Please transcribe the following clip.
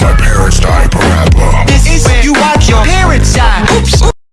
my parents died.